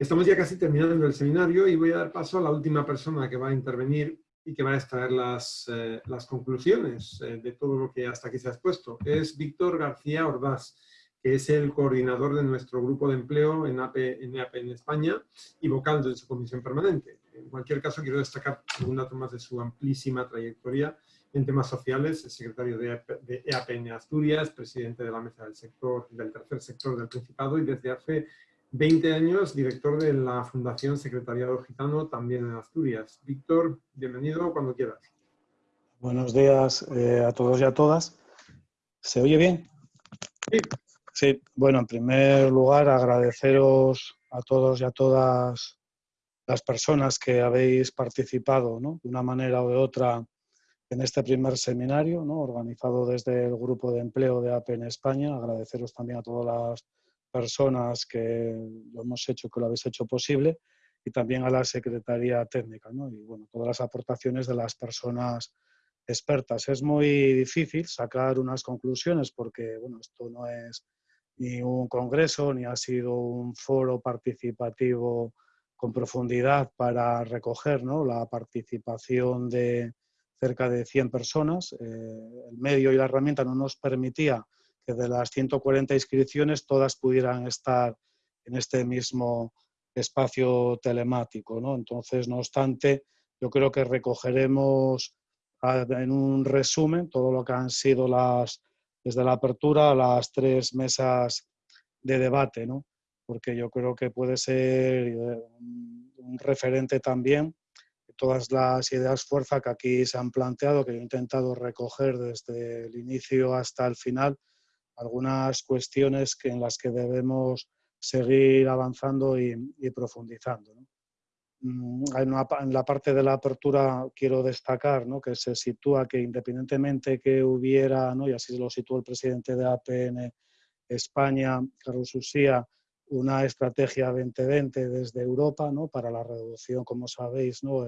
Estamos ya casi terminando el seminario y voy a dar paso a la última persona que va a intervenir y que va a extraer las, eh, las conclusiones eh, de todo lo que hasta aquí se ha expuesto. Es Víctor García Ordaz, que es el coordinador de nuestro grupo de empleo en AP en, EAP en España y vocal de su comisión permanente. En cualquier caso, quiero destacar algún dato más de su amplísima trayectoria en temas sociales, es secretario de, de EAP en Asturias, presidente de la mesa del sector, del tercer sector del Principado y desde hace 20 años director de la Fundación Secretariado Gitano, también en Asturias. Víctor, bienvenido cuando quieras. Buenos días eh, a todos y a todas. ¿Se oye bien? Sí. Sí, bueno, en primer lugar agradeceros a todos y a todas las personas que habéis participado ¿no? de una manera o de otra en este primer seminario, ¿no? organizado desde el Grupo de Empleo de AP en España. Agradeceros también a todas las personas que lo hemos hecho, que lo habéis hecho posible, y también a la Secretaría Técnica, ¿no? y bueno, todas las aportaciones de las personas expertas. Es muy difícil sacar unas conclusiones porque, bueno, esto no es ni un congreso, ni ha sido un foro participativo con profundidad para recoger ¿no? la participación de cerca de 100 personas. Eh, el medio y la herramienta no nos permitía que de las 140 inscripciones todas pudieran estar en este mismo espacio telemático. ¿no? Entonces, no obstante, yo creo que recogeremos en un resumen todo lo que han sido las, desde la apertura, las tres mesas de debate, ¿no? porque yo creo que puede ser eh, un referente también de todas las ideas fuerza que aquí se han planteado, que he intentado recoger desde el inicio hasta el final, algunas cuestiones que, en las que debemos seguir avanzando y, profundizando. Mm, en, la parte de la apertura quiero destacar ¿no? que se sitúa que independientemente que hubiera, ¿no? y así lo situó el presidente de APN España, Carlos Usía, una estrategia 2020 desde Europa ¿no? para la reducción, como sabéis, ¿no?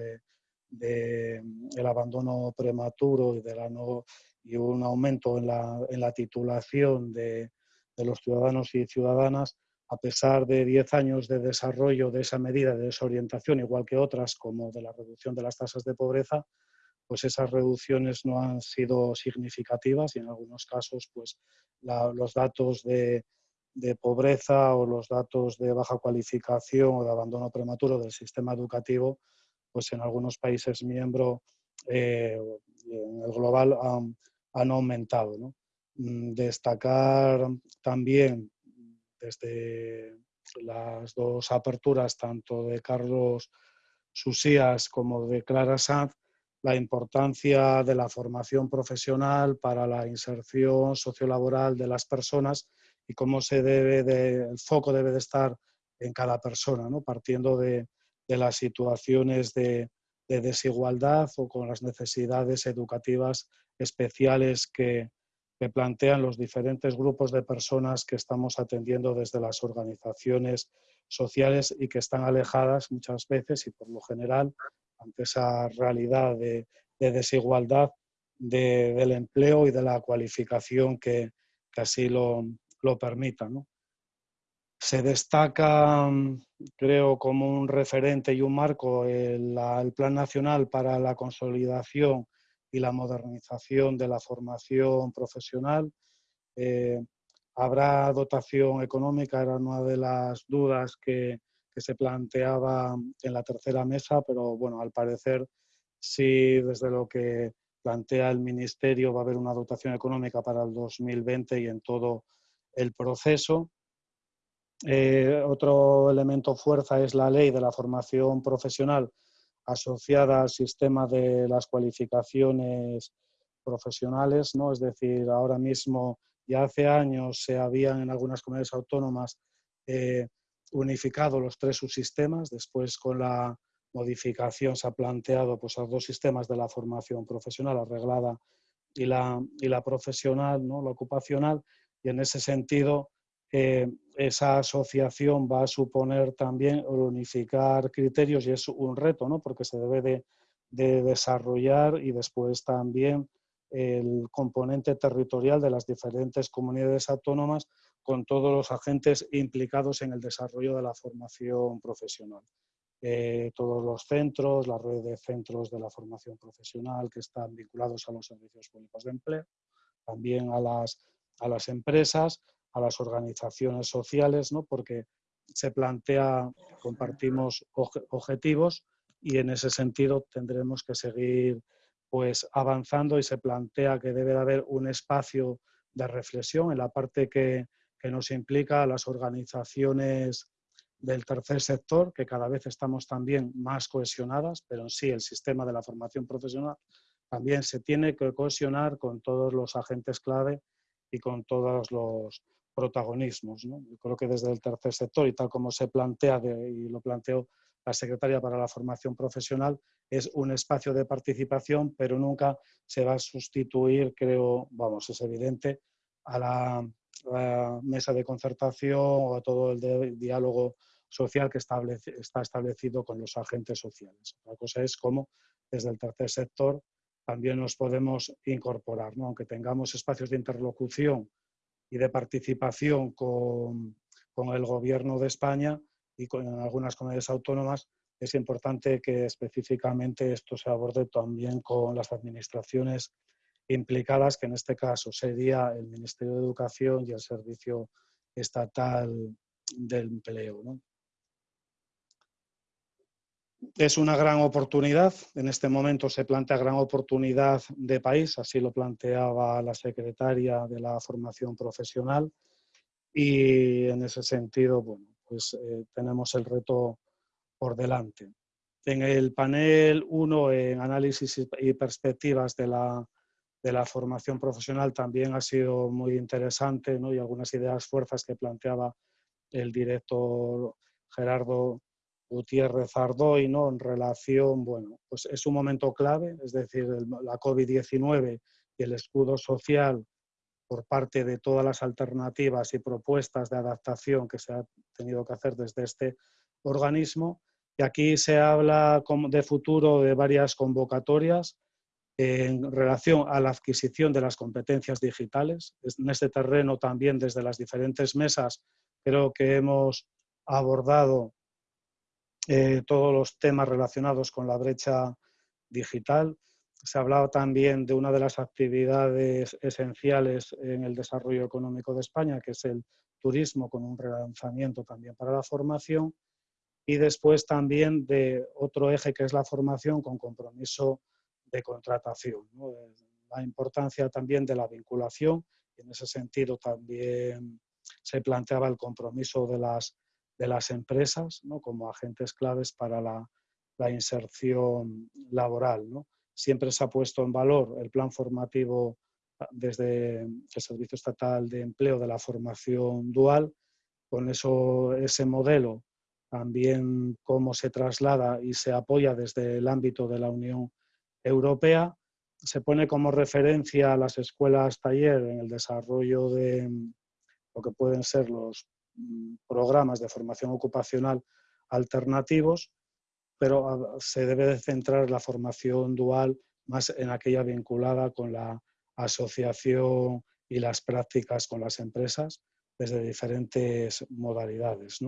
de, abandono prematuro y de la no, y un aumento en la, en la titulación de, de, los ciudadanos y ciudadanas, a pesar de 10 años de desarrollo de esa medida de desorientación, igual que otras como de la reducción de las tasas de pobreza, pues esas reducciones no han sido significativas y en algunos casos pues los datos de, de, pobreza o los datos de baja cualificación o de abandono prematuro del sistema educativo, pues en algunos países miembros eh, en el global han, han aumentado. Mm, destacar también desde las dos aperturas, tanto de Carlos Susías como de Clara Sanz, la importancia de la formación profesional para la inserción sociolaboral de las personas y cómo se debe de, el foco debe de estar en cada persona, ¿no? partiendo de, las situaciones de desigualdad o con las necesidades educativas especiales que, plantean los diferentes grupos de personas que estamos atendiendo desde las organizaciones sociales y que están alejadas muchas veces y por lo general ante esa realidad de, desigualdad del empleo y de la cualificación que, así lo, lo permita. Se destaca, creo, como un referente y un marco el Plan Nacional para la Consolidación y la modernización de la formación profesional. Eh, habrá dotación económica, era una de las dudas que, que, se planteaba en la tercera mesa, pero bueno, al parecer sí, desde lo que plantea el Ministerio va a haber una dotación económica para el 2020 y en todo el proceso. Eh, otro elemento fuerza es la ley de la formación profesional asociada al sistema de las cualificaciones profesionales, ¿no? Es decir, ahora mismo, ya hace años se habían en algunas comunidades autónomas eh, unificado los tres subsistemas, después con la modificación se ha planteado pues, los dos sistemas de la formación profesional arreglada y la, y la profesional, ¿no? la ocupacional, y en ese sentido eh, esa asociación va a suponer también unificar criterios y es un reto, ¿no? porque se debe de, desarrollar y después también el componente territorial de las diferentes comunidades autónomas con todos los agentes implicados en el desarrollo de la formación profesional. Eh, todos los centros, la red de centros de la formación profesional que están vinculados a los servicios públicos de empleo, también a las, a las empresas, a las organizaciones sociales, ¿no? porque se plantea, compartimos objetivos y en ese sentido tendremos que seguir pues, avanzando y se plantea que debe de haber un espacio de reflexión en la parte que, que nos implica a las organizaciones del tercer sector, que cada vez estamos también más cohesionadas, pero en sí el sistema de la formación profesional también se tiene que cohesionar con todos los agentes clave y con todos los protagonismos. Yo creo que desde el tercer sector y tal como se plantea y lo planteó la Secretaria para la Formación Profesional, es un espacio de participación, pero nunca se va a sustituir, creo, vamos, es evidente, a la, mesa de concertación o a todo el diálogo social que está establecido con los agentes sociales. La cosa es cómo desde el tercer sector también nos podemos incorporar, ¿no? aunque tengamos espacios de interlocución y de participación con, el Gobierno de España y con algunas comunidades autónomas, es importante que específicamente esto se aborde también con las administraciones implicadas, que en este caso sería el Ministerio de Educación y el Servicio Estatal del Empleo. ¿no? Es una gran oportunidad. En este momento se plantea gran oportunidad de país, así lo planteaba la secretaria de la formación profesional. Y en ese sentido, bueno, pues eh, tenemos el reto por delante. En el panel 1, en análisis y perspectivas de la, de la formación profesional, también ha sido muy interesante ¿no? y algunas ideas fuerzas que planteaba el director Gerardo Gutiérrez Ardoy, ¿no? En relación, bueno, pues es un momento clave, es decir, la COVID-19 y el escudo social por parte de todas las alternativas y propuestas de adaptación que se ha tenido que hacer desde este organismo. Y aquí se habla de futuro de varias convocatorias en relación a la adquisición de las competencias digitales. En este terreno también desde las diferentes mesas creo que hemos abordado eh, todos los temas relacionados con la brecha digital. Se ha hablado también de una de las actividades esenciales en el desarrollo económico de España, que es el turismo, con un relanzamiento también para la formación. Y después también de otro eje que es la formación con compromiso de contratación. La importancia también de la vinculación, en ese sentido también se planteaba el compromiso de las de las empresas ¿no? como agentes claves para la, inserción laboral. ¿no? Siempre se ha puesto en valor el plan formativo ah, desde el Servicio Estatal de Empleo de la formación dual, con eso, ese modelo también cómo se traslada y se apoya desde el ámbito de la Unión Europea. Se pone como referencia a las escuelas taller en el desarrollo de lo que pueden ser los Mm, programas de formación ocupacional alternativos, pero ah, se debe de centrar la formación dual más en aquella vinculada con la asociación y las prácticas con las empresas desde diferentes modalidades.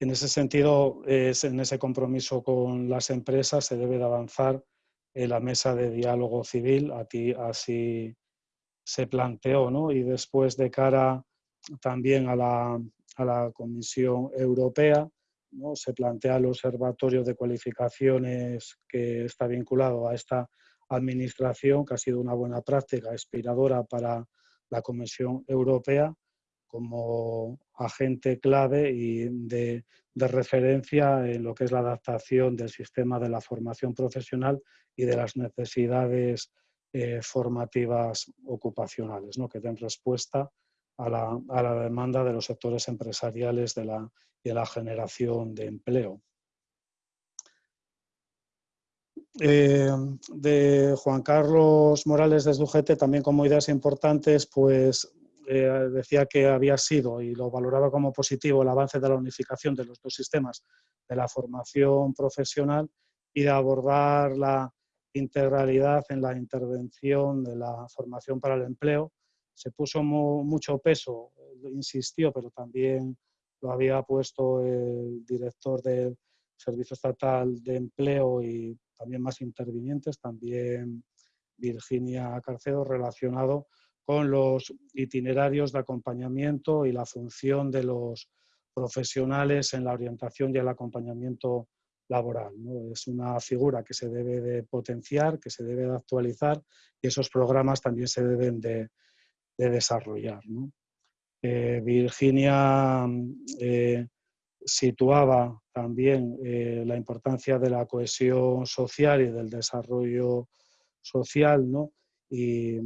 En ese sentido, es, en ese compromiso con las empresas se debe de avanzar en la mesa de diálogo civil, así se planteó, ¿no? y después de cara también a la, a la Comisión Europea. ¿no? Se plantea el Observatorio de Cualificaciones que está vinculado a esta administración, que ha sido una buena práctica inspiradora para la Comisión Europea como agente clave y de, de, referencia en lo que es la adaptación del sistema de la formación profesional y de las necesidades eh, formativas ocupacionales, ¿no? que den respuesta a la, a la demanda de los sectores empresariales de la, y la generación de empleo. Eh, de Juan Carlos Morales desde UGT, también como ideas importantes, pues eh, decía que había sido y lo valoraba como positivo el avance de la unificación de los dos sistemas de la formación profesional y de abordar la, integralidad en la intervención de la formación para el empleo. Se puso mucho peso, insistió, pero también lo había puesto el director del Servicio Estatal de Empleo y también más intervinientes, también Virginia Carcedo, relacionado con los itinerarios de acompañamiento y la función de los profesionales en la orientación y el acompañamiento laboral. Es una figura que se debe de potenciar, que se debe de actualizar y esos programas también se deben de, desarrollar. Eh, Virginia eh, situaba también eh, la importancia de la cohesión social y del desarrollo social, ¿no? y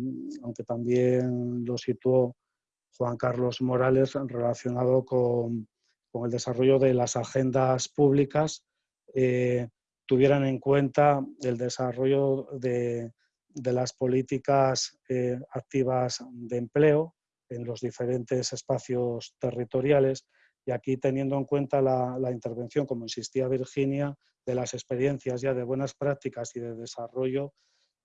aunque también lo situó Juan Carlos Morales relacionado con, con el desarrollo de las agendas públicas, tuvieran en cuenta el desarrollo de, de las políticas eh, activas de empleo en los diferentes espacios territoriales y aquí teniendo en cuenta la, intervención, como insistía Virginia, de las experiencias ya de buenas prácticas y de desarrollo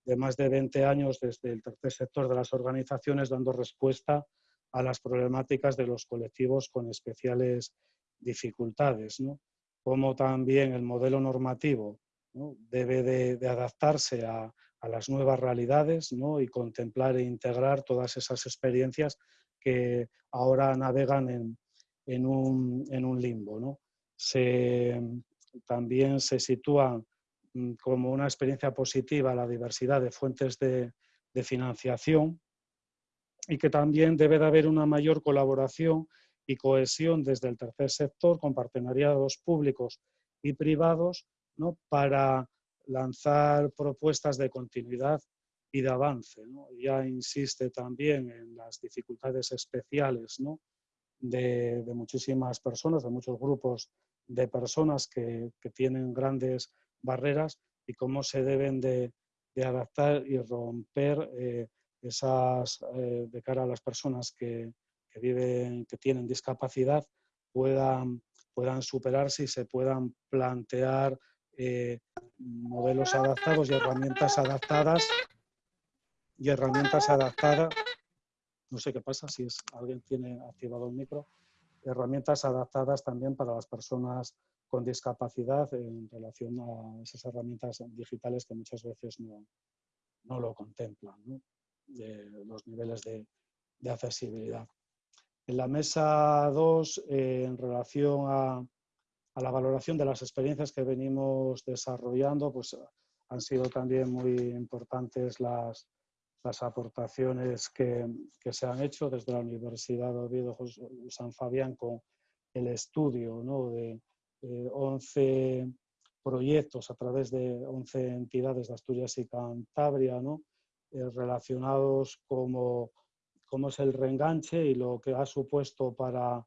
de más de 20 años desde el tercer sector de las organizaciones, dando respuesta a las problemáticas de los colectivos con especiales dificultades, como también el modelo normativo debe de, adaptarse a, las nuevas realidades y contemplar e integrar todas esas experiencias que ahora navegan en, en un, en un limbo. ¿no? Se, también se sitúa mm, como una experiencia positiva la diversidad de fuentes de, de financiación y que también debe de haber una mayor colaboración y cohesión desde el tercer sector con partenariados públicos y privados ¿no? para lanzar propuestas de continuidad y de avance. ¿no? Ya insiste también en las dificultades especiales ¿no? de, muchísimas personas, de muchos grupos de personas que, tienen grandes barreras y cómo se deben de, adaptar y romper eh, esas eh, de cara a las personas que, viven, que tienen discapacidad, puedan, puedan superarse y se puedan plantear eh, modelos adaptados y herramientas adaptadas y herramientas adaptadas. No sé qué pasa si es, alguien tiene activado el micro, herramientas adaptadas también para las personas con discapacidad en relación a esas herramientas digitales que muchas veces no, no lo contemplan, los niveles de, de, accesibilidad. En la mesa 2, eh, en relación a, a, la valoración de las experiencias que venimos desarrollando, pues han sido también muy importantes las, las aportaciones que, que, se han hecho desde la Universidad de Oviedo San Fabián con el estudio ¿no? de, 11 proyectos a través de 11 entidades de Asturias y Cantabria ¿no? Eh, relacionados como cómo es el reenganche y lo que ha supuesto para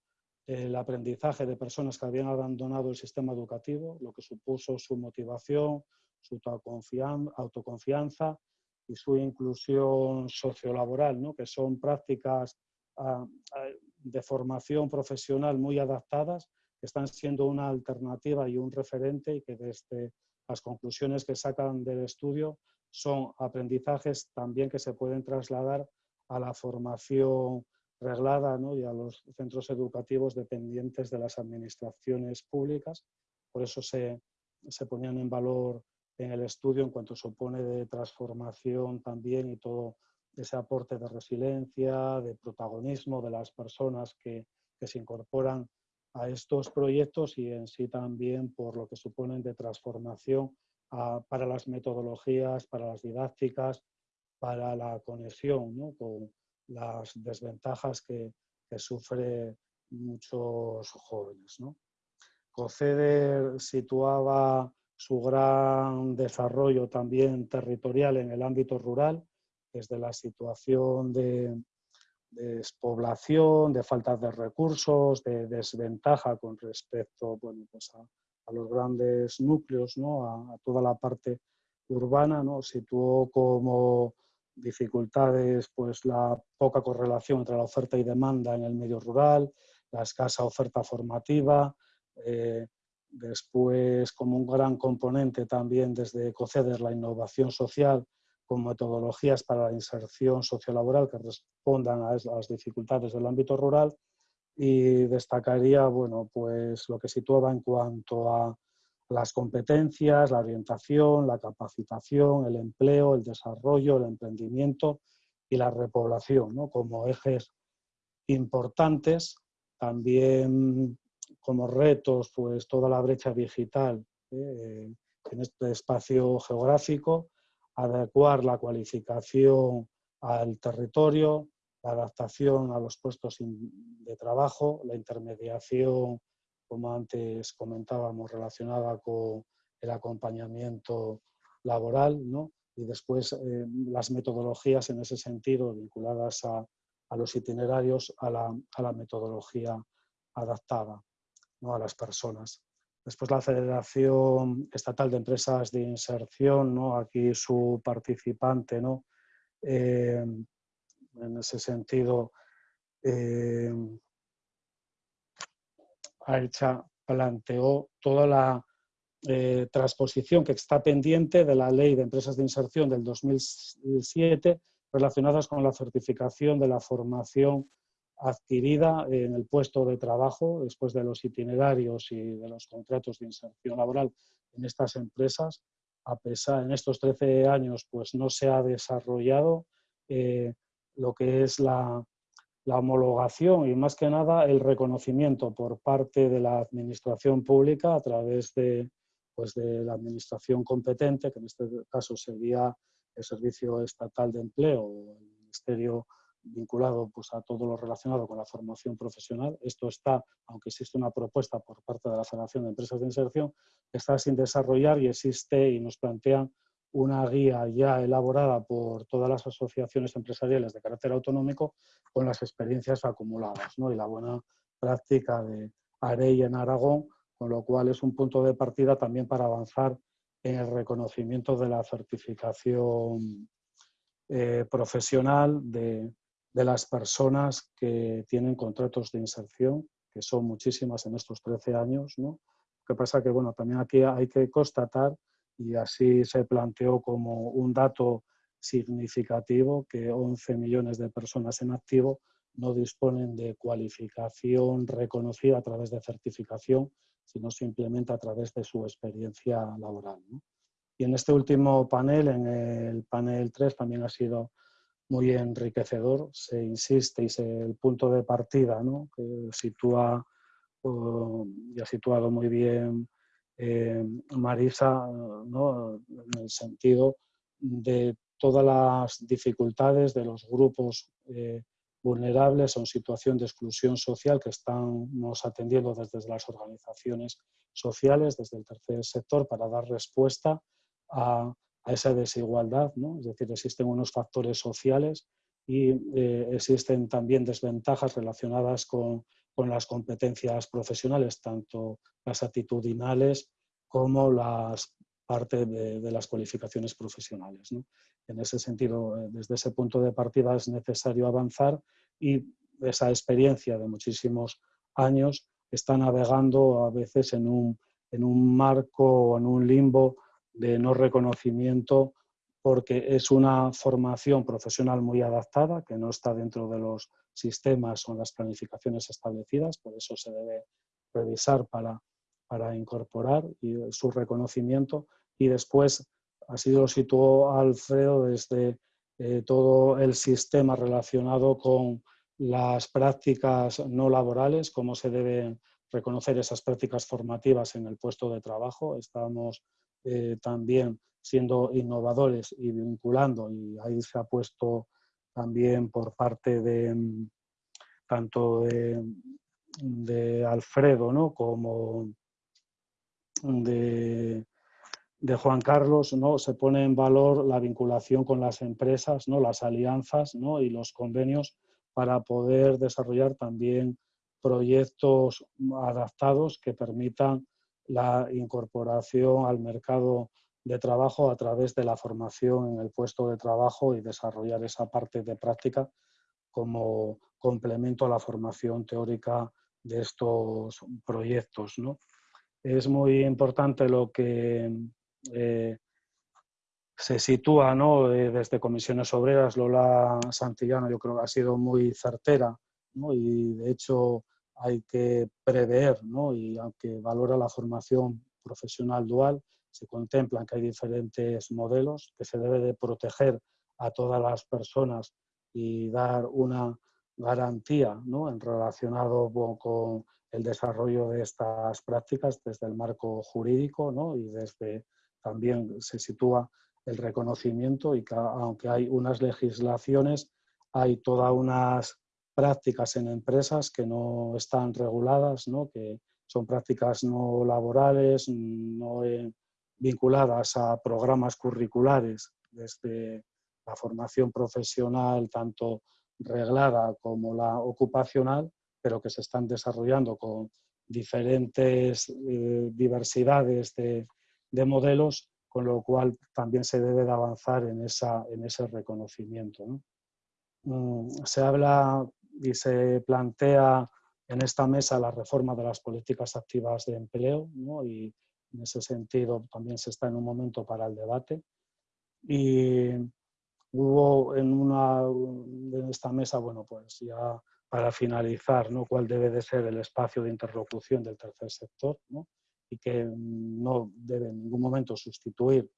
el aprendizaje de personas que habían abandonado el sistema educativo, lo que supuso su motivación, su autoconfianza y su inclusión sociolaboral, ¿no? que son prácticas ah, ah, de formación profesional muy adaptadas, que están siendo una alternativa y un referente y que desde las conclusiones que sacan del estudio son aprendizajes también que se pueden trasladar a la formación reglada ¿no? y a los centros educativos dependientes de las administraciones públicas. Por eso se, se ponían en valor en el estudio en cuanto supone de transformación también y todo ese aporte de resiliencia, de protagonismo de las personas que, que se incorporan a estos proyectos y en sí también por lo que suponen de transformación para las metodologías, para las didácticas, para la conexión con las desventajas que, que sufren muchos jóvenes. ¿no? Coceder situaba su gran desarrollo también territorial en el ámbito rural, desde la situación de, despoblación, de falta de recursos, de desventaja con respecto bueno, pues a, los grandes núcleos, ¿no? a, toda la parte urbana, ¿no? situó como dificultades pues la poca correlación entre la oferta y demanda en el medio rural, la escasa oferta formativa, eh, Después, como un gran componente también desde COCEDER, la innovación social con metodologías para la inserción sociolaboral que respondan a las dificultades del ámbito rural. Y destacaría bueno, pues lo que situaba en cuanto a las competencias, la orientación, la capacitación, el empleo, el desarrollo, el emprendimiento y la repoblación como ejes importantes. También como retos, pues toda la brecha digital ¿eh? en este espacio geográfico, adecuar la cualificación al territorio, la adaptación a los puestos de trabajo, la intermediación, como antes comentábamos, relacionada con el acompañamiento laboral, ¿no? y después eh, las metodologías en ese sentido vinculadas a, los itinerarios, a la, a la, metodología adaptada ¿no? a las personas. Después la Federación Estatal de Empresas de Inserción, ¿no? aquí su participante, ¿no? Eh, en ese sentido, eh, planteó toda la eh, transposición que está pendiente de la Ley de Empresas de Inserción del 2007 relacionadas con la certificación de la formación adquirida en el puesto de trabajo después de los itinerarios y de los contratos de inserción laboral en estas empresas. A pesar, en estos 13 años, pues no se ha desarrollado eh, lo que es la, la, homologación y más que nada el reconocimiento por parte de la administración pública a través de, pues de la administración competente, que en este caso sería el Servicio Estatal de Empleo o el Ministerio vinculado pues, a todo lo relacionado con la formación profesional. Esto está, aunque existe una propuesta por parte de la Federación de Empresas de Inserción, está sin desarrollar y existe y nos plantean una guía ya elaborada por todas las asociaciones empresariales de carácter autonómico con las experiencias acumuladas ¿no? y la buena práctica de AREI en Aragón, con lo cual es un punto de partida también para avanzar en el reconocimiento de la certificación eh, profesional de, de las personas que tienen contratos de inserción, que son muchísimas en estos 13 años. ¿no? Lo pasa que bueno, también aquí hay que constatar, y así se planteó como un dato significativo, que 11 millones de personas en activo no disponen de cualificación reconocida a través de certificación, sino simplemente a través de su experiencia laboral. Y en este último panel, en el panel 3, también ha sido muy enriquecedor. Se insiste y se, el punto de partida ¿no? que sitúa y ha situado muy bien eh, Marisa ¿no? en el sentido de todas las dificultades de los grupos eh, vulnerables o en situación de exclusión social que estamos atendiendo desde las organizaciones sociales, desde el tercer sector, para dar respuesta a, esa desigualdad, ¿no? es decir, existen unos factores sociales y eh, existen también desventajas relacionadas con, con, las competencias profesionales, tanto las actitudinales como las parte de, las cualificaciones profesionales. En ese sentido, eh, desde ese punto de partida es necesario avanzar y esa experiencia de muchísimos años está navegando a veces en un, en un marco o en un limbo de no reconocimiento porque es una formación profesional muy adaptada, que no está dentro de los sistemas o las planificaciones establecidas, por eso se debe revisar para, para incorporar su reconocimiento. Y después, así lo situó Alfredo desde eh, todo el sistema relacionado con las prácticas no laborales, cómo se deben reconocer esas prácticas formativas en el puesto de trabajo. Estamos eh, también siendo innovadores y vinculando, y ahí se ha puesto también por parte de mm, tanto de, Alfredo ¿no? como de, de, Juan Carlos, ¿no? se pone en valor la vinculación con las empresas, ¿no? las alianzas ¿no? y los convenios para poder desarrollar también proyectos adaptados que permitan la incorporación al mercado de trabajo a través de la formación en el puesto de trabajo y desarrollar esa parte de práctica como complemento a la formación teórica de estos proyectos. es muy importante lo que eh, se sitúa ¿no? Eh, desde comisiones obreras. Lola Santillano yo creo que ha sido muy certera ¿no? y de hecho hay que prever ¿no? y aunque valora la formación profesional dual, se contemplan que hay diferentes modelos, que se debe de proteger a todas las personas y dar una garantía ¿no? en relacionado con el desarrollo de estas prácticas desde el marco jurídico ¿no? y desde también se sitúa el reconocimiento y que aunque hay unas legislaciones, hay todas unas prácticas en empresas que no están reguladas, ¿no? que son prácticas no laborales, no vinculadas a programas curriculares desde la formación profesional, tanto reglada como la ocupacional, pero que se están desarrollando con diferentes eh, diversidades de, modelos, con lo cual también se debe de avanzar en, esa, en ese reconocimiento. Mm, se habla y se plantea en esta mesa la reforma de las políticas activas de empleo y en ese sentido también se está en un momento para el debate. Y hubo en, una, en esta mesa, bueno, pues ya para finalizar, ¿no? cuál debe de ser el espacio de interlocución del tercer sector ¿no? y que no debe en ningún momento sustituir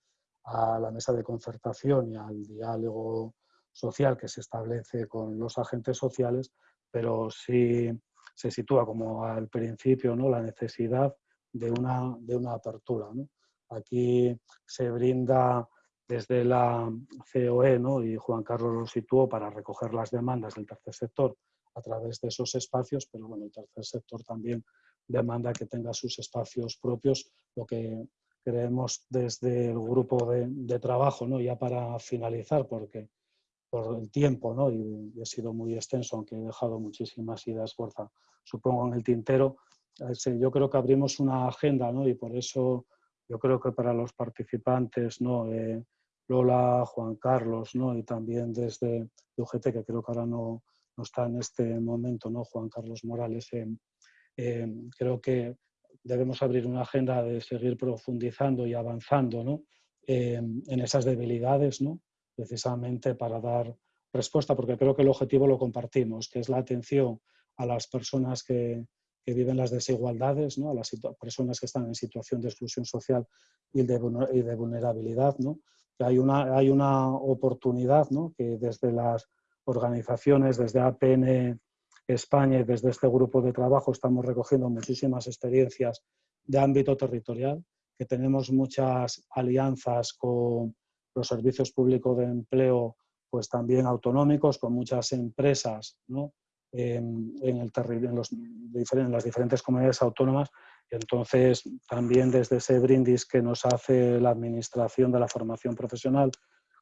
a la mesa de concertación y al diálogo social que se establece con los agentes sociales, pero sí se sitúa como al principio ¿no? la necesidad de una, de una apertura. ¿no? Aquí se brinda desde la COE ¿no? y Juan Carlos lo situó para recoger las demandas del tercer sector a través de esos espacios, pero bueno, el tercer sector también demanda que tenga sus espacios propios, lo que creemos desde el grupo de, trabajo, ¿no? ya para finalizar, porque por el tiempo, ¿no? y, he sido muy extenso, aunque he dejado muchísimas ideas fuerza, supongo, en el tintero, yo creo que abrimos una agenda ¿no? y por eso yo creo que para los participantes, ¿no? Eh, Lola, Juan Carlos ¿no? y también desde UGT, que creo que ahora no, no está en este momento, ¿no? Juan Carlos Morales, creo que debemos abrir una agenda de seguir profundizando y avanzando ¿no? en esas debilidades, ¿no? precisamente para dar respuesta, porque creo que el objetivo lo compartimos, que es la atención a las personas que, que viven las desigualdades, ¿no? a las personas que están en situación de exclusión social y de, y de vulnerabilidad, ¿no? que hay una, hay una oportunidad ¿no? que desde las organizaciones, desde APN España y desde este grupo de trabajo estamos recogiendo muchísimas experiencias de ámbito territorial, que tenemos muchas alianzas con los servicios públicos de empleo, pues también autonómicos, con muchas empresas en, el en, los, en las diferentes comunidades autónomas. entonces, también desde ese brindis que nos hace la Administración de la Formación Profesional,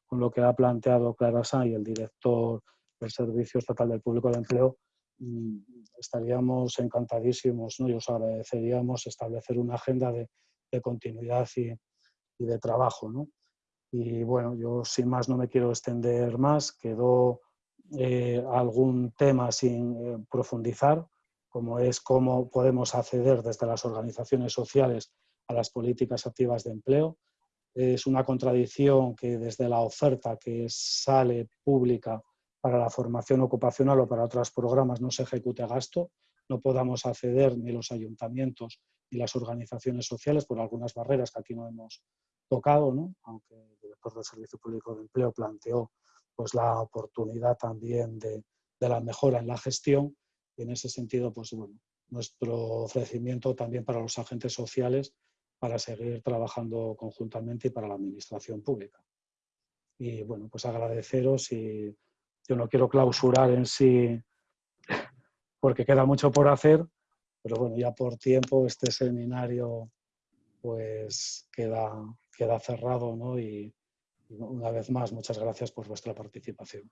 con lo que ha planteado Clara Sá y el director del Servicio Estatal del Público de Empleo, mm, estaríamos encantadísimos ¿no? y os agradeceríamos establecer una agenda de, continuidad y, de trabajo. ¿no? Y bueno, yo sin más no me quiero extender más, quedó eh, algún tema sin eh, profundizar, como es cómo podemos acceder desde las organizaciones sociales a las políticas activas de empleo. Es una contradicción que desde la oferta que sale pública para la formación ocupacional o para otros programas no se ejecute gasto, no podamos acceder ni los ayuntamientos ni las organizaciones sociales por algunas barreras que aquí no hemos tocado, ¿no? aunque el director del Servicio Público de Empleo planteó pues, la oportunidad también de, de la mejora en la gestión y en ese sentido, pues bueno, nuestro ofrecimiento también para los agentes sociales para seguir trabajando conjuntamente y para la administración pública. Y bueno, pues agradeceros y yo no quiero clausurar en sí porque queda mucho por hacer, pero bueno, ya por tiempo este seminario pues queda, queda cerrado, ¿no? Y, una vez más, muchas gracias por vuestra participación.